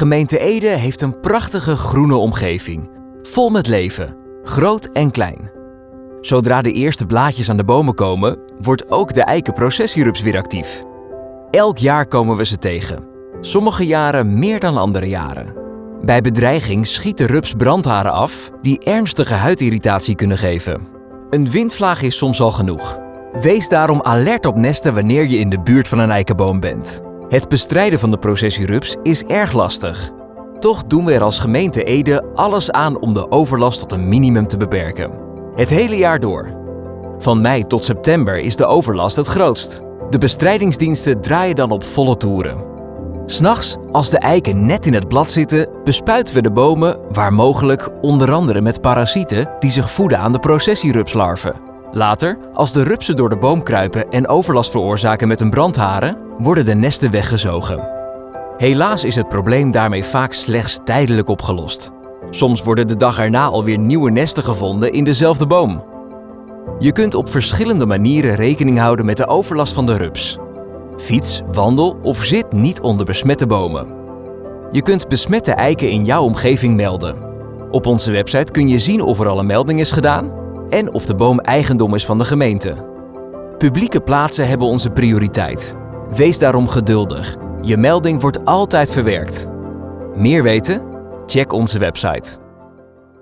Gemeente Ede heeft een prachtige groene omgeving, vol met leven, groot en klein. Zodra de eerste blaadjes aan de bomen komen, wordt ook de eikenprocessierups weer actief. Elk jaar komen we ze tegen. Sommige jaren meer dan andere jaren. Bij bedreiging schiet de rups brandharen af die ernstige huidirritatie kunnen geven. Een windvlaag is soms al genoeg. Wees daarom alert op nesten wanneer je in de buurt van een eikenboom bent. Het bestrijden van de processierups is erg lastig. Toch doen we er als gemeente Ede alles aan om de overlast tot een minimum te beperken. Het hele jaar door. Van mei tot september is de overlast het grootst. De bestrijdingsdiensten draaien dan op volle toeren. S'nachts, als de eiken net in het blad zitten, bespuiten we de bomen, waar mogelijk, onder andere met parasieten die zich voeden aan de processierupslarven. Later, als de rupsen door de boom kruipen en overlast veroorzaken met hun brandharen, worden de nesten weggezogen. Helaas is het probleem daarmee vaak slechts tijdelijk opgelost. Soms worden de dag erna alweer nieuwe nesten gevonden in dezelfde boom. Je kunt op verschillende manieren rekening houden met de overlast van de rups. Fiets, wandel of zit niet onder besmette bomen. Je kunt besmette eiken in jouw omgeving melden. Op onze website kun je zien of er al een melding is gedaan en of de boom eigendom is van de gemeente. Publieke plaatsen hebben onze prioriteit. Wees daarom geduldig. Je melding wordt altijd verwerkt. Meer weten? Check onze website.